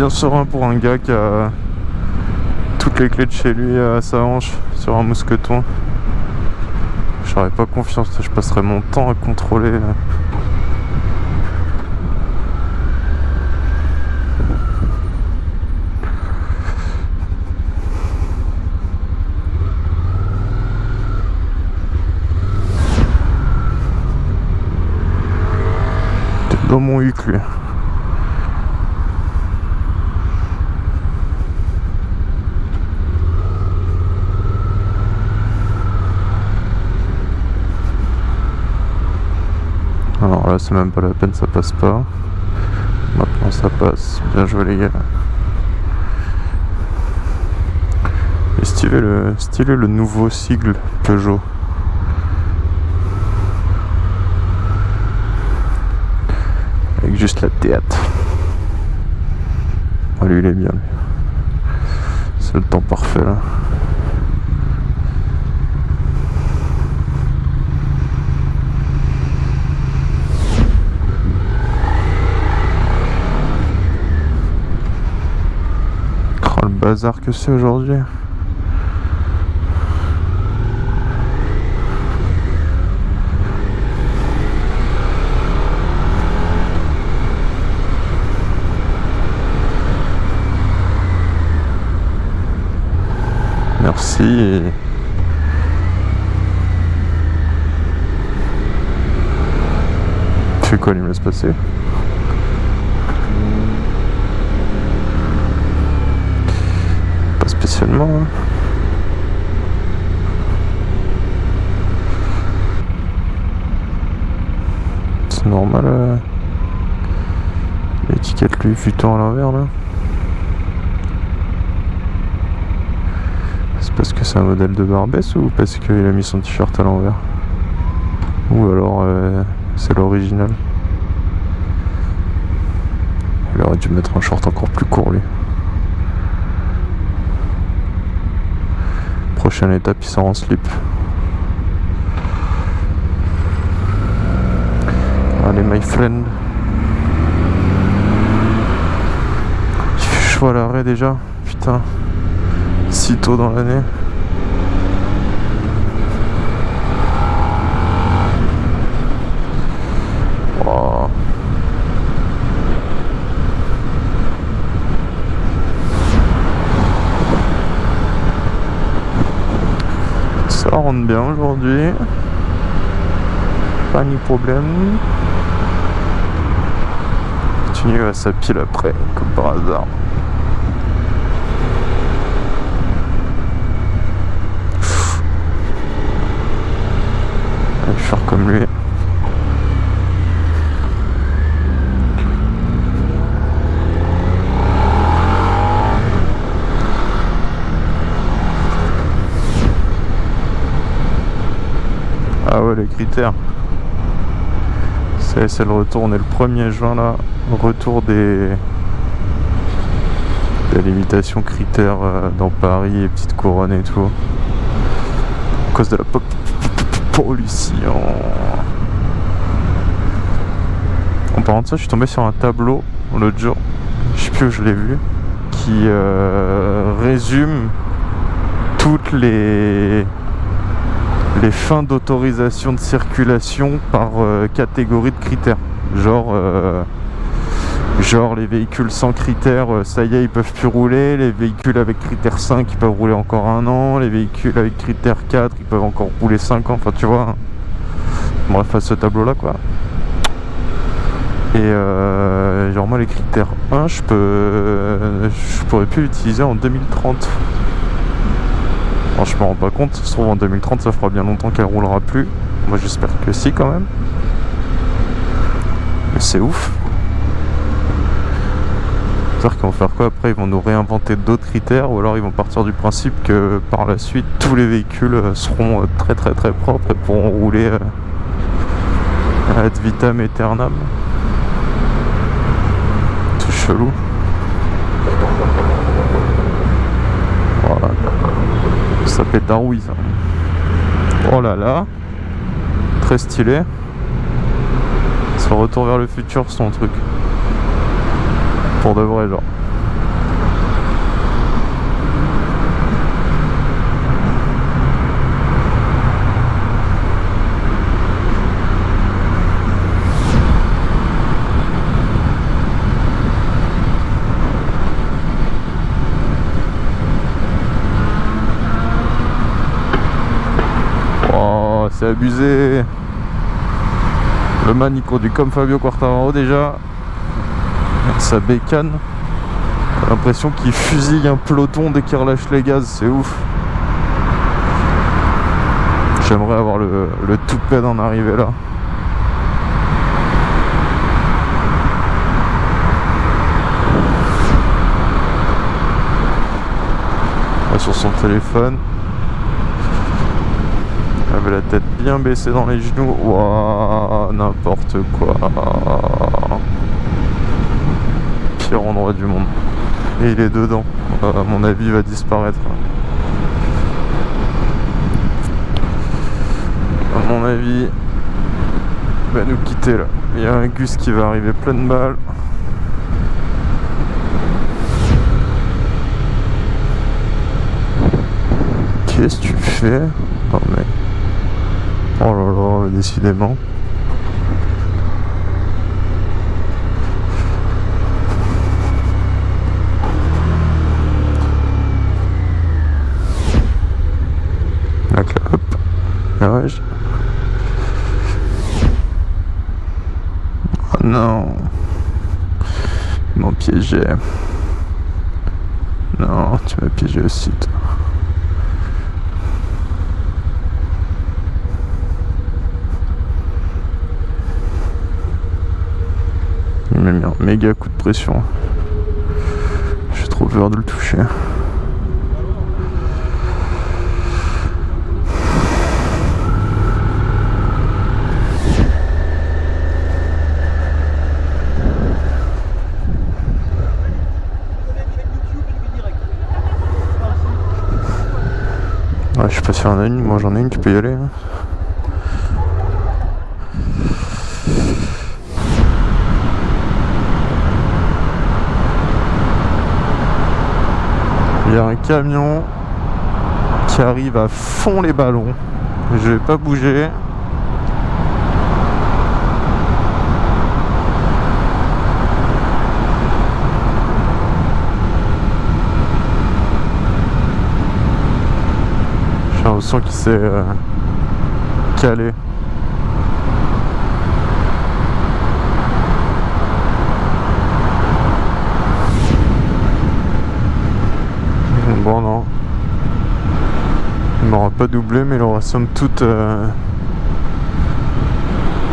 Bien serein pour un gars qui a toutes les clés de chez lui à sa hanche sur un mousqueton. J'aurais pas confiance, je passerais mon temps à contrôler. dans mon huc lui. Alors là c'est même pas la peine, ça passe pas. Maintenant ça passe. Bien joué les gars. Et stylé le, stylé le nouveau sigle Peugeot. juste la théâtre. Oh, lui, il est bien. C'est le temps parfait là. Bazar que c'est aujourd'hui. Merci. Tu quoi, il me laisse passer Hein. C'est normal. Euh... L'étiquette lui futant à l'envers là. parce que c'est un modèle de Barbès ou parce qu'il a mis son t-shirt à l'envers? Ou alors euh, c'est l'original? Il aurait dû mettre un short encore plus court lui. Prochaine étape, il sort en slip. Allez my friend. Chaud à l'arrêt déjà, putain si tôt dans l'année. Ça rentre bien aujourd'hui. Pas ni problème. Continue à sa pile après, comme par hasard. comme lui. Les critères. C'est le retour. On est le 1er juin là. Retour des des limitations critères euh, dans Paris et Petite Couronne et tout. À cause de la pollution. En parlant de ça, je suis tombé sur un tableau l'autre jour, je sais plus où je l'ai vu, qui euh, résume toutes les, les fins d'autorisation de circulation par euh, catégorie de critères. Genre, euh, genre les véhicules sans critères, ça y est, ils peuvent plus rouler. Les véhicules avec critère 5, ils peuvent rouler encore un an. Les véhicules avec critère 4, ils peuvent encore rouler 5 ans. Enfin, tu vois. Bref, à ce tableau-là, quoi. Et euh, genre moi les critères 1 je peux je pourrais plus l'utiliser en 2030 Alors je me rends pas compte, ça se trouve en 2030 ça fera bien longtemps qu'elle roulera plus. Moi j'espère que si quand même. Mais c'est ouf. Cest qu'ils vont faire quoi après? Ils vont nous réinventer d'autres critères ou alors ils vont partir du principe que par la suite tous les véhicules euh, seront euh, très très très propres et pourront rouler euh, ad vitam aeternam. Tout chelou. Ça s'appelle Darwiz. Oh là là. Très stylé. C'est retour vers le futur son truc. Pour de vrai, genre. Oh, abusé. Le man il conduit comme Fabio Quartararo déjà. Sa bécane. L'impression qu'il fusille un peloton dès qu'il relâche les gaz, c'est ouf. J'aimerais avoir le, le toupet d'en arriver là. Sur son téléphone. Avait la tête bien baissée dans les genoux. Waouh, n'importe quoi. Pire endroit du monde. Et il est dedans. Euh, à mon avis, va disparaître. À mon avis, il va nous quitter là. Il y a un Gus qui va arriver plein de balles. Qu'est-ce que tu fais? Oh là là, décidément. La clope. Garage. Oh non. Ils m'ont piégé. Non, tu m'as piégé aussi, toi. M'a mis un méga coup de pression. J'ai trop peur de le toucher. Je sais pas si en a une, moi j'en ai une, tu peux y aller. hein. Il y a un camion qui arrive à fond les ballons. Je vais pas bouger. J'ai l'impression qu'il s'est euh, calé. Bon non. Il m'aura pas doublé mais il aura somme toute euh,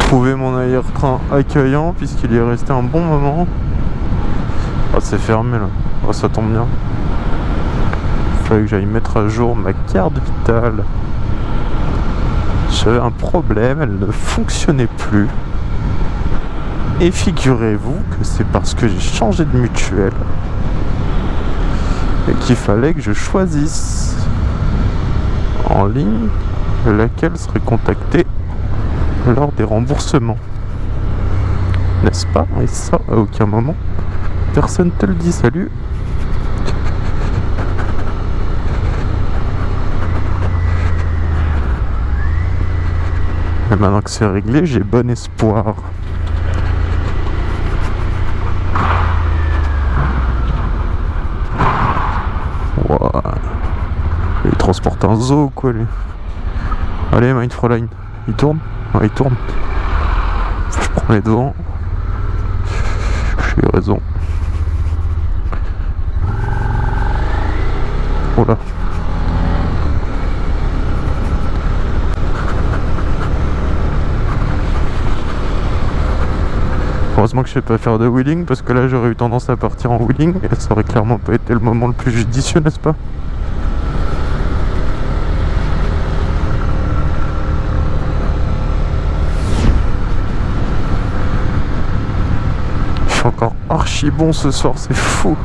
trouvé mon arrière-train accueillant puisqu'il y est resté un bon moment. Ah c'est fermé là. Oh, ça tombe bien. Il fallait que j'aille mettre à jour ma carte vitale. J'avais un problème, elle ne fonctionnait plus. Et figurez-vous que c'est parce que j'ai changé de mutuelle et qu'il fallait que je choisisse ligne laquelle serait contactée lors des remboursements. N'est-ce pas? Et ça, à aucun moment, personne te le dit. Salut Et maintenant que c'est réglé, j'ai bon espoir. Transporte un zoo quoi lui. Allez Mindfroline, il tourne il tourne. Je prends les devants. J'ai raison. Oh là. Heureusement que je sais pas faire de wheeling parce que là j'aurais eu tendance à partir en wheeling et ça aurait clairement pas été le moment le plus judicieux n'est-ce pas? Encore archi bon ce soir, c'est fou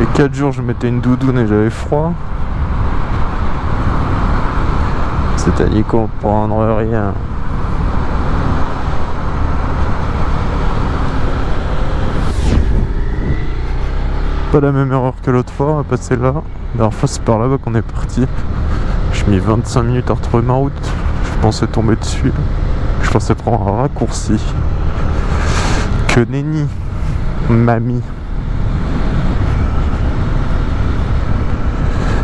Et 4 jours je mettais une doudoune et j'avais froid C'est à n'y comprendre rien. Pas la même erreur que l'autre fois, on va passer là. La dernière fois c'est par là-bas qu'on est parti. J'ai mis 25 minutes à retrouver ma route. Je pensais tomber dessus. Je pensais prendre un raccourci. Que nenni, mamie.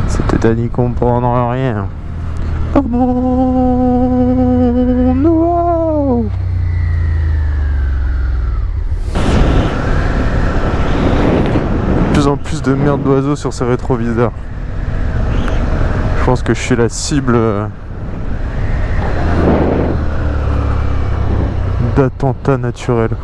C'était à n'y comprendre rien De de merde d'oiseaux sur ces rétroviseurs. Je pense que je suis la cible euh, d'attentats naturels.